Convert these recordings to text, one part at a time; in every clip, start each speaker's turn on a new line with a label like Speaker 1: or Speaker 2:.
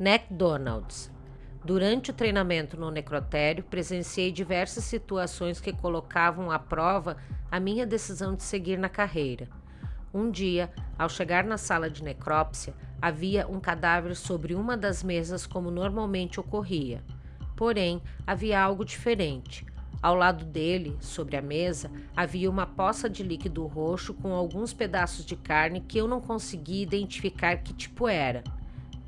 Speaker 1: McDonald's. Durante o treinamento no necrotério, presenciei diversas situações que colocavam à prova a minha decisão de seguir na carreira. Um dia, ao chegar na sala de necrópsia, havia um cadáver sobre uma das mesas como normalmente ocorria. Porém, havia algo diferente. Ao lado dele, sobre a mesa, havia uma poça de líquido roxo com alguns pedaços de carne que eu não conseguia identificar que tipo era.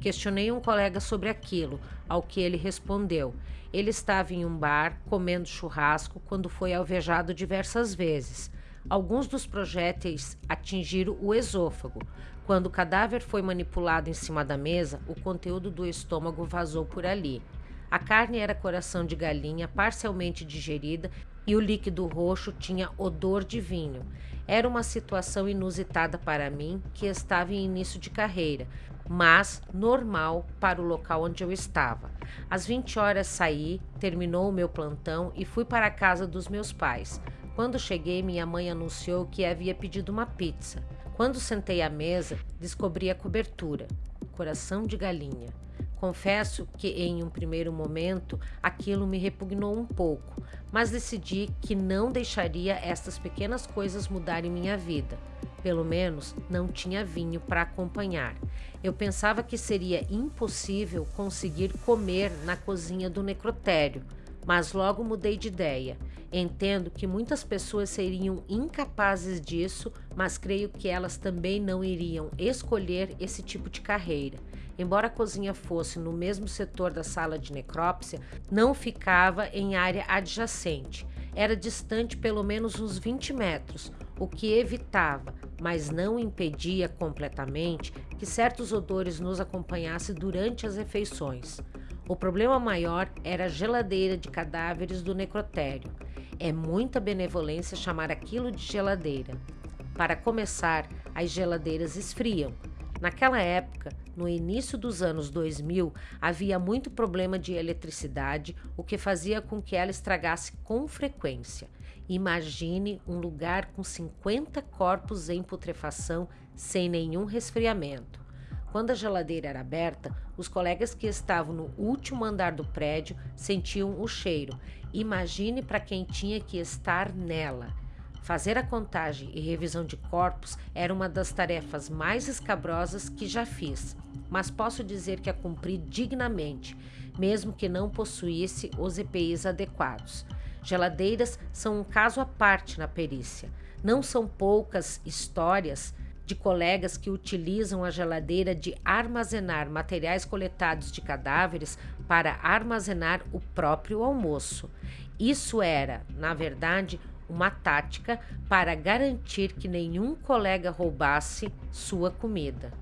Speaker 1: Questionei um colega sobre aquilo, ao que ele respondeu. Ele estava em um bar comendo churrasco quando foi alvejado diversas vezes. Alguns dos projéteis atingiram o esôfago. Quando o cadáver foi manipulado em cima da mesa, o conteúdo do estômago vazou por ali. A carne era coração de galinha parcialmente digerida e o líquido roxo tinha odor de vinho. Era uma situação inusitada para mim, que estava em início de carreira, mas normal para o local onde eu estava. Às 20 horas saí, terminou o meu plantão e fui para a casa dos meus pais. Quando cheguei, minha mãe anunciou que havia pedido uma pizza. Quando sentei à mesa, descobri a cobertura: coração de galinha. Confesso que em um primeiro momento aquilo me repugnou um pouco, mas decidi que não deixaria estas pequenas coisas mudarem minha vida. Pelo menos não tinha vinho para acompanhar. Eu pensava que seria impossível conseguir comer na cozinha do necrotério, mas logo mudei de ideia. Entendo que muitas pessoas seriam incapazes disso, mas creio que elas também não iriam escolher esse tipo de carreira. Embora a cozinha fosse no mesmo setor da sala de necrópsia, não ficava em área adjacente. Era distante pelo menos uns 20 metros, o que evitava, mas não impedia completamente, que certos odores nos acompanhassem durante as refeições. O problema maior era a geladeira de cadáveres do necrotério. É muita benevolência chamar aquilo de geladeira. Para começar, as geladeiras esfriam, Naquela época, no início dos anos 2000, havia muito problema de eletricidade, o que fazia com que ela estragasse com frequência. Imagine um lugar com 50 corpos em putrefação sem nenhum resfriamento. Quando a geladeira era aberta, os colegas que estavam no último andar do prédio sentiam o cheiro. Imagine para quem tinha que estar nela. Fazer a contagem e revisão de corpos era uma das tarefas mais escabrosas que já fiz, mas posso dizer que a cumpri dignamente, mesmo que não possuísse os EPIs adequados. Geladeiras são um caso à parte na perícia. Não são poucas histórias de colegas que utilizam a geladeira de armazenar materiais coletados de cadáveres para armazenar o próprio almoço. Isso era, na verdade, uma tática para garantir que nenhum colega roubasse sua comida.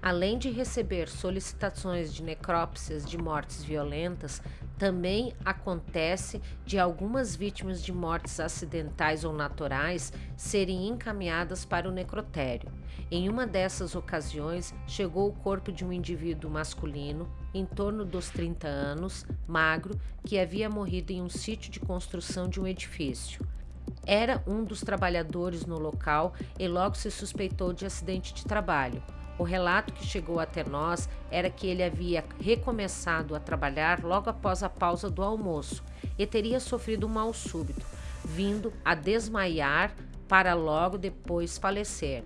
Speaker 1: Além de receber solicitações de necrópsias de mortes violentas, também acontece de algumas vítimas de mortes acidentais ou naturais serem encaminhadas para o necrotério. Em uma dessas ocasiões, chegou o corpo de um indivíduo masculino, em torno dos 30 anos, magro, que havia morrido em um sítio de construção de um edifício era um dos trabalhadores no local e logo se suspeitou de acidente de trabalho. O relato que chegou até nós era que ele havia recomeçado a trabalhar logo após a pausa do almoço e teria sofrido um mal súbito, vindo a desmaiar para logo depois falecer.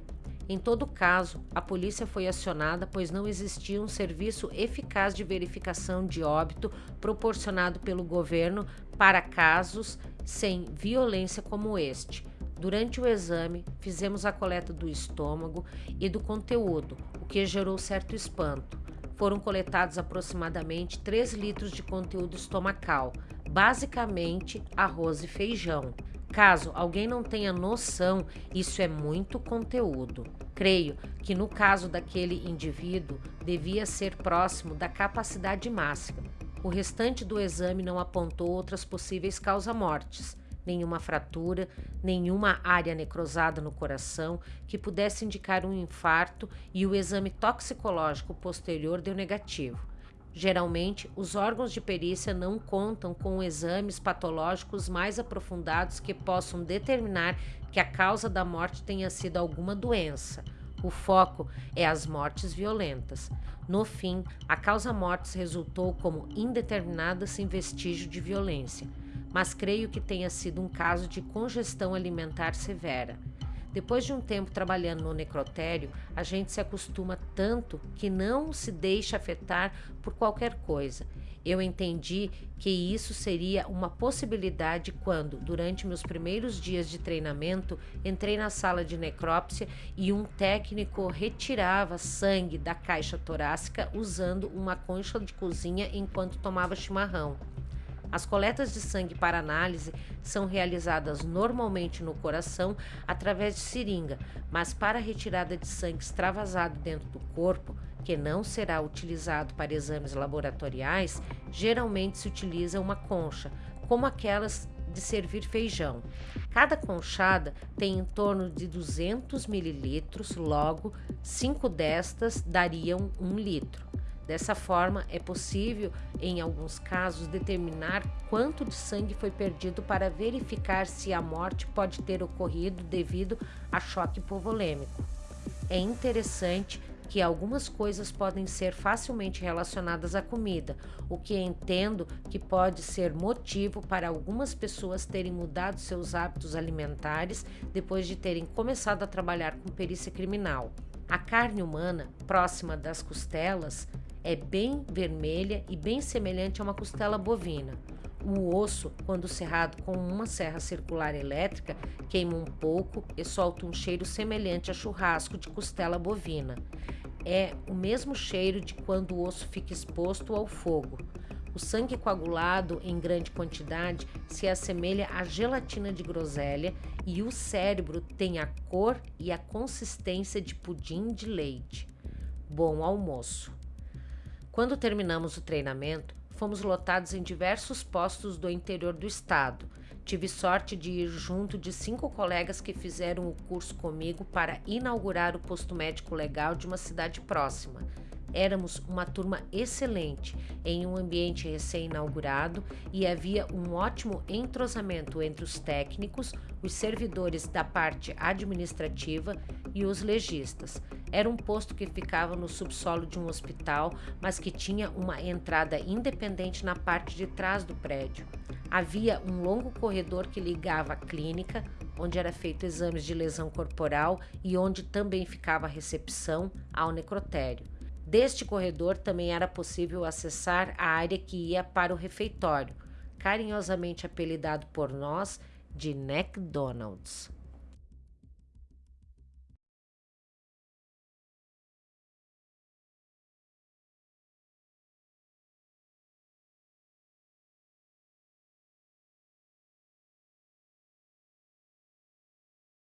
Speaker 1: Em todo caso, a polícia foi acionada pois não existia um serviço eficaz de verificação de óbito proporcionado pelo governo para casos sem violência como este. Durante o exame, fizemos a coleta do estômago e do conteúdo, o que gerou certo espanto. Foram coletados aproximadamente 3 litros de conteúdo estomacal, basicamente arroz e feijão. Caso alguém não tenha noção, isso é muito conteúdo. Creio que no caso daquele indivíduo devia ser próximo da capacidade máxima, o restante do exame não apontou outras possíveis causa-mortes, nenhuma fratura, nenhuma área necrosada no coração que pudesse indicar um infarto e o exame toxicológico posterior deu negativo. Geralmente, os órgãos de perícia não contam com exames patológicos mais aprofundados que possam determinar que a causa da morte tenha sido alguma doença. O foco é as mortes violentas. No fim, a causa mortes resultou como indeterminada sem vestígio de violência, mas creio que tenha sido um caso de congestão alimentar severa. Depois de um tempo trabalhando no necrotério, a gente se acostuma tanto que não se deixa afetar por qualquer coisa. Eu entendi que isso seria uma possibilidade quando, durante meus primeiros dias de treinamento, entrei na sala de necrópsia e um técnico retirava sangue da caixa torácica usando uma concha de cozinha enquanto tomava chimarrão. As coletas de sangue para análise são realizadas normalmente no coração através de seringa, mas para retirada de sangue extravasado dentro do corpo, que não será utilizado para exames laboratoriais, geralmente se utiliza uma concha, como aquelas de servir feijão. Cada conchada tem em torno de 200 mililitros, logo, 5 destas dariam 1 litro. Dessa forma, é possível, em alguns casos, determinar quanto de sangue foi perdido para verificar se a morte pode ter ocorrido devido a choque hipovolêmico. É interessante que algumas coisas podem ser facilmente relacionadas à comida, o que entendo que pode ser motivo para algumas pessoas terem mudado seus hábitos alimentares depois de terem começado a trabalhar com perícia criminal. A carne humana, próxima das costelas, é bem vermelha e bem semelhante a uma costela bovina. O osso, quando serrado com uma serra circular elétrica, queima um pouco e solta um cheiro semelhante a churrasco de costela bovina. É o mesmo cheiro de quando o osso fica exposto ao fogo. O sangue coagulado em grande quantidade se assemelha à gelatina de groselha e o cérebro tem a cor e a consistência de pudim de leite. Bom almoço! Quando terminamos o treinamento, fomos lotados em diversos postos do interior do estado. Tive sorte de ir junto de cinco colegas que fizeram o curso comigo para inaugurar o posto médico legal de uma cidade próxima. Éramos uma turma excelente, em um ambiente recém-inaugurado e havia um ótimo entrosamento entre os técnicos, os servidores da parte administrativa e os legistas. Era um posto que ficava no subsolo de um hospital, mas que tinha uma entrada independente na parte de trás do prédio. Havia um longo corredor que ligava a clínica, onde era feito exames de lesão corporal e onde também ficava a recepção ao necrotério. Deste corredor também era possível acessar a área que ia para o refeitório, carinhosamente apelidado por nós de McDonald's.